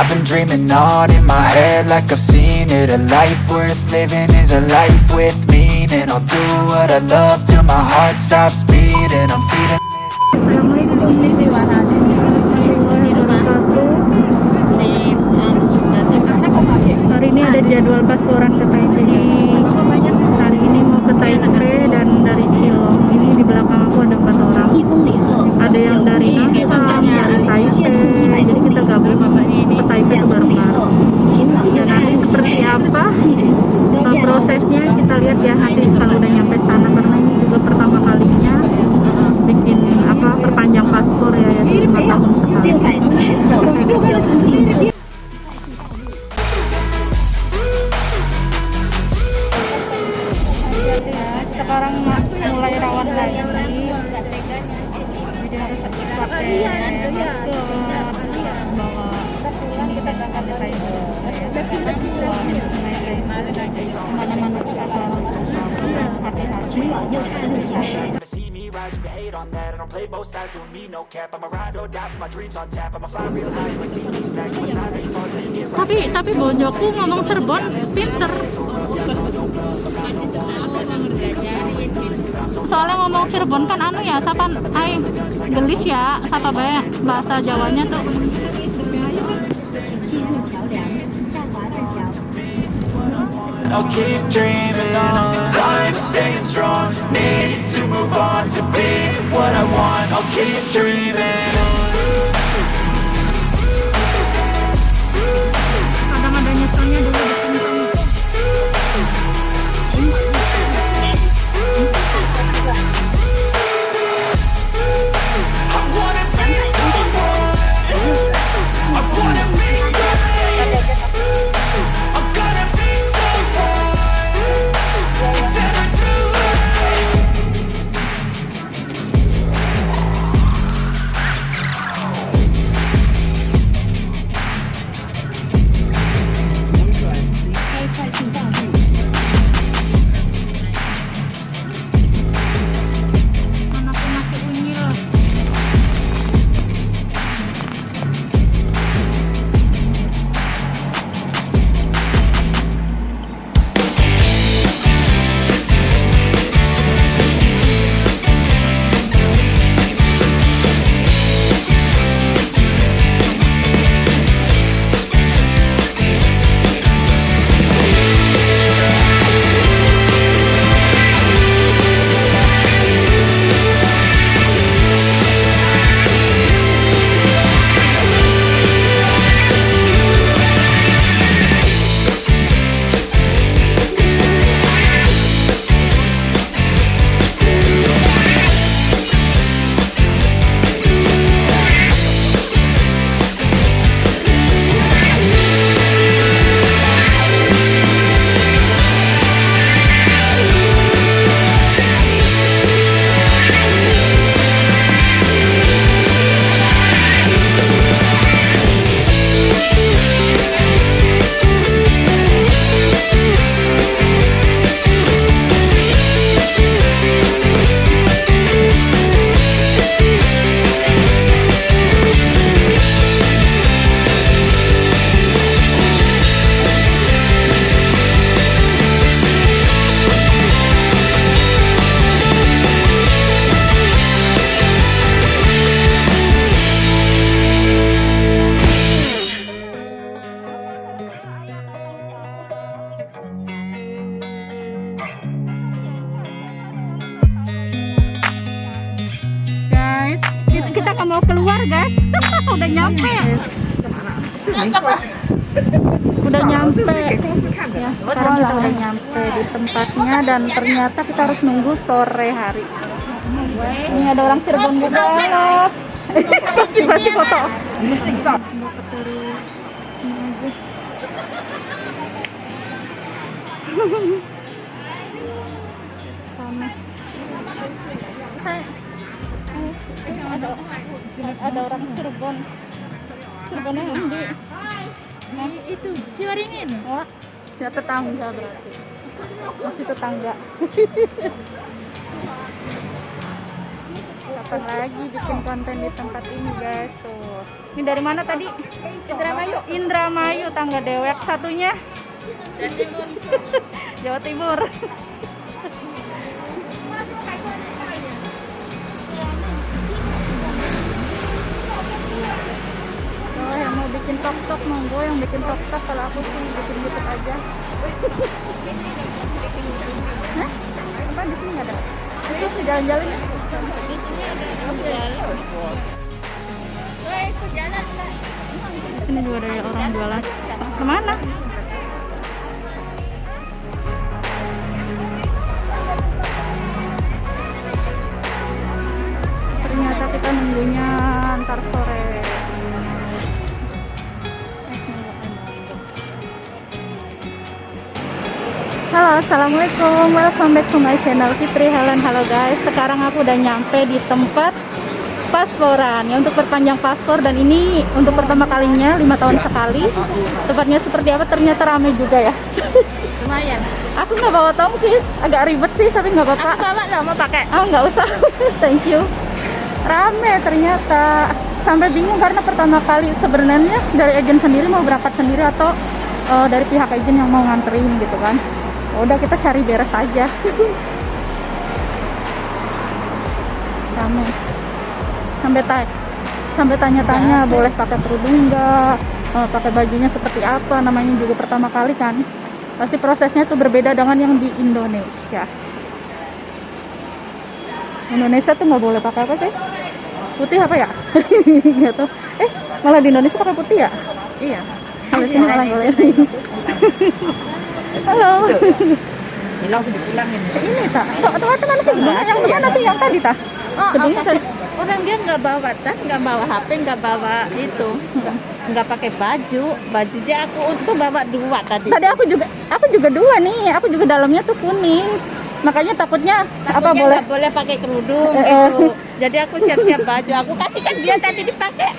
I've been dreaming on in my head like I've seen it. A life worth living is a life with meaning. I'll do what I love till my heart stops beating. I'm feeding Hari ini ada jadwal pasporan ke Taipei. Hari ini mau ke Taipei mulai rawan lagi. Jadi harus pakai masker bawa ini kita berangkat ke Thailand ke mana-mana kita Gonna see me rise, you can hate on that I don't play both sides, doing me no cap I'ma ride or die for my dreams on tap I'ma fly real high, you ain't see me stack I'ma style how you fall till you get right tapi tapi bojoku ngomong Cirebon pinter langsung soalnya ngomong Cirebon kan anu ya sapa ai gelis ya sapa bae bahasa Jawanya tuh. I'll keep dreaming on Time staying strong. Need to move on To be what I want. I'll keep dreaming Ada-ada nyetelnya dulu. Nyampe udah nyampe ya sekarang kita udah nyampe di tempatnya dan ternyata kita harus nunggu sore hari ini ada orang Cirebon juga pasti pasti foto. Panas. Ada orang Cirebon Cirebonnya Andi Hah? itu Ciwaringin. oh ya tetangga berarti. Masih tetangga. Kapan lagi bikin konten di tempat ini guys? Tuh. Ini dari mana tadi? Indramayu. Indramayu tangga dewek satunya. Jawa Timur. Oh, yang bikin tok tok monggo yang bikin tok tok kalau aku sih bikin YouTube aja. Hah? Apa di sini nggak ada? Itu sih jalan-jalan ya? Di sini juga ada orang jualan. Ke mana? Ternyata kita nunggunya ntar Halo, assalamualaikum. Welcome back to my channel Fitri Helen. Halo guys, sekarang aku udah nyampe di tempat pasporan ya untuk perpanjang paspor dan ini untuk pertama kalinya lima tahun sekali. Tempatnya seperti apa? Ternyata ramai juga ya. Lumayan. Aku nggak bawa tongkis, agak ribet sih tapi nggak apa-apa. Aku bawa nggak mau pakai. Oh nggak usah, thank you. Rame ternyata. Sampai bingung karena pertama kali sebenarnya dari agen sendiri mau berangkat sendiri atau eh, dari pihak agen yang mau nganterin gitu kan. Udah kita cari beres aja. Rame. Sampai tanya, sampai tanya-tanya boleh pakai kerudung nggak, Eh, pakai bajunya seperti apa, namanya juga pertama kali kan. Pasti prosesnya itu berbeda dengan yang di Indonesia. Indonesia tuh nggak boleh pakai apa sih? Putih apa ya? Nggak tahu. Eh, malah di Indonesia pakai putih ya? Iya. Sini malah boleh. Halo. Hilang sudah pulangin. Ini tak? Tuh, tuh, mana sih? Yang mana sih yang tadi tak? Oh, apa sih? Orang dia nggak bawa tas, nggak bawa HP, nggak bawa itu, nggak nggak pakai baju. Baju dia aku untuk bawa dua tadi. Tadi aku juga, aku juga dua nih. Aku juga dalamnya tuh kuning. Makanya takutnya, apa Takutnya boleh? nggak boleh pakai kerudung Eh, eh. gitu. Jadi aku siap-siap baju. Aku kasihkan dia tadi dipakai.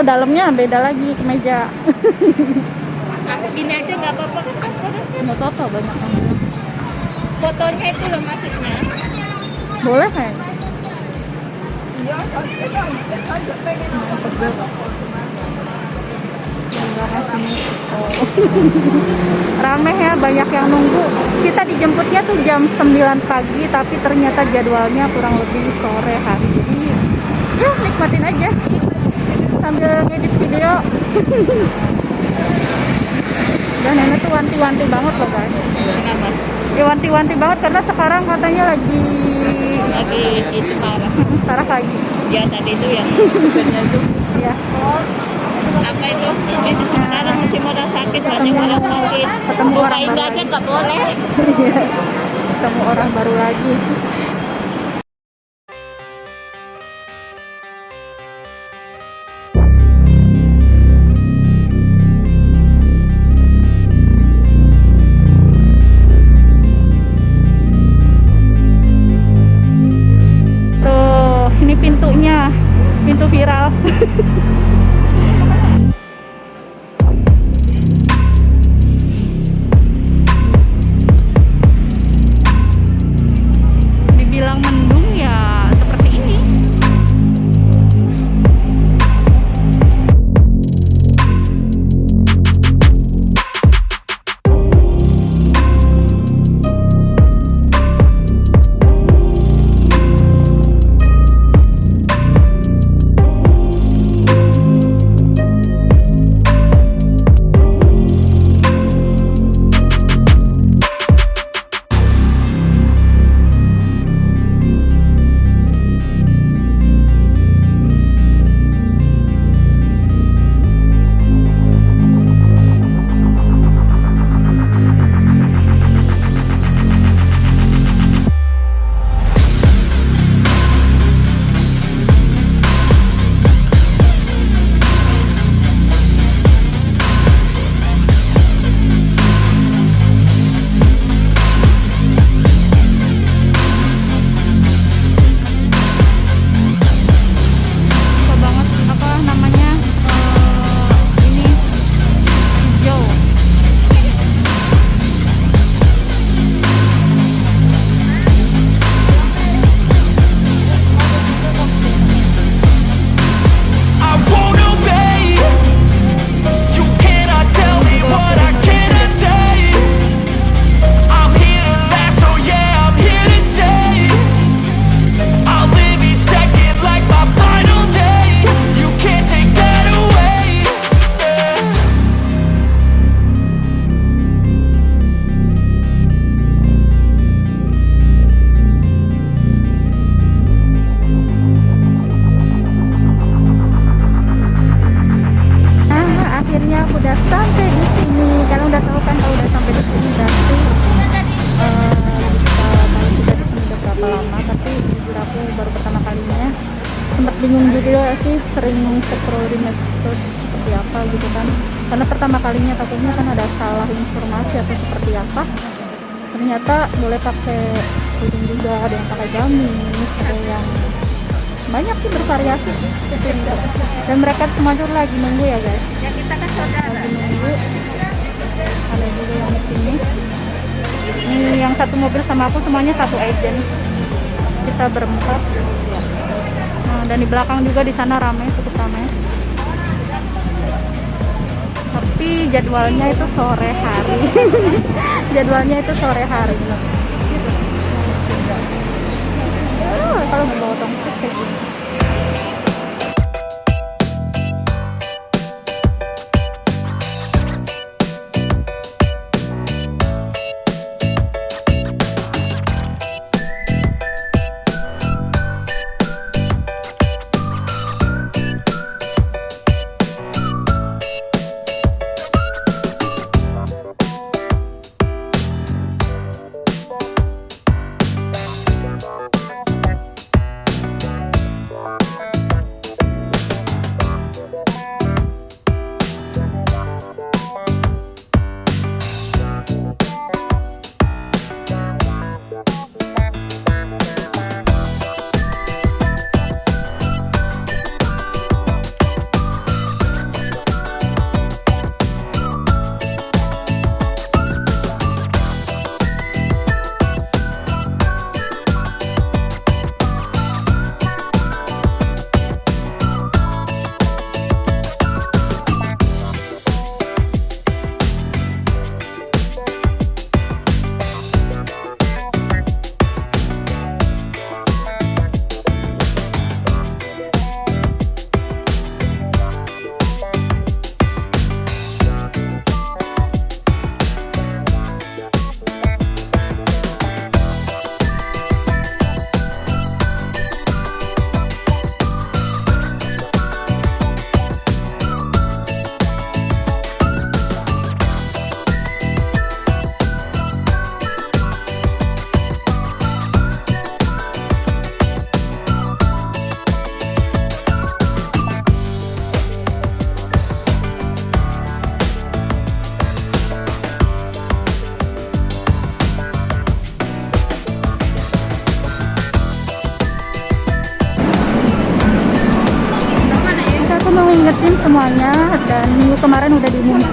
Kalau dalamnya beda lagi kemeja. Aku gini aja nggak apa-apa kan paspornya. Nggak apa-apa banyak orang. Fotonya itu loh maksudnya. Boleh kan? Rame ya, banyak yang nunggu. Kita dijemputnya tuh jam 9 pagi, tapi ternyata jadwalnya kurang lebih sore hari. Jadi ya nikmatin aja sambil ngedit video. Dan nenek tuh wanti-wanti banget loh guys. Kenapa? Ya wanti-wanti banget karena sekarang katanya lagi Lagi itu parah. parah lagi. Ya tadi itu yang itu Ya. apa itu di situ sekarang musim orang sakit banyak orang sakit. Ketemu orang baru aja lagi. nggak boleh. Iya. Ketemu orang baru lagi. Sering scroll di medsos seperti apa gitu kan? Karena pertama kalinya takutnya kan ada salah informasi atau seperti apa. Ternyata boleh pakai kerudung juga ada yang pakai gamis ada yang banyak sih bervariasi dan mereka semua tuh lagi nunggu ya guys. Ya kita kan saudara. lagi nunggu. Ada juga yang di sini. Ini yang satu mobil sama aku semuanya satu agent. Kita berempat dan di belakang juga di sana ramai cukup ramai tapi jadwalnya itu sore hari. Jadwalnya itu sore hari. Oh, kalau bawa tongkat kayak gini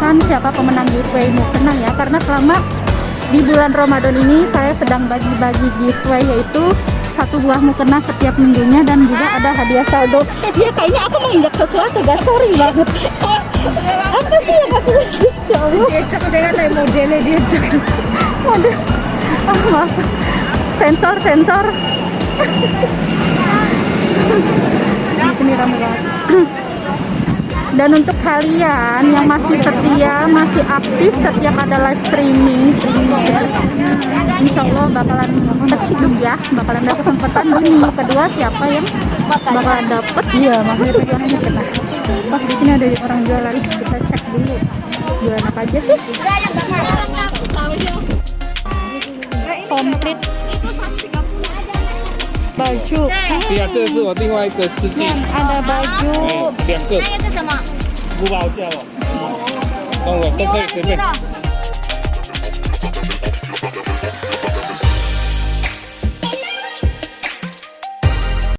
diumumkan siapa pemenang giveaway mukena ya karena selama di bulan Ramadan ini saya sedang bagi-bagi giveaway yaitu satu buah mukena setiap minggunya dan juga ada hadiah saldo. Eh dia kayaknya aku menginjak sesuatu gak sorry banget. Apa sih yang aku Ya Allah. Cek dengan modelnya dia. Waduh. Oh, maaf. Sensor, sensor. Di sini rame banget. Dan untuk kalian yang masih setia, masih aktif setiap ada live streaming, Insya Allah bakalan terhidup ya, bakalan dapat kesempatan di minggu kedua siapa yang bakalan dapat iya makanya pegangannya kita. Pas di sini ada orang jualan, kita cek dulu. Jualan apa aja sih? komplit baju。对。呀，这个是我另外一个司机。baju。两个。还个什么？五哦。哦，都可以随便。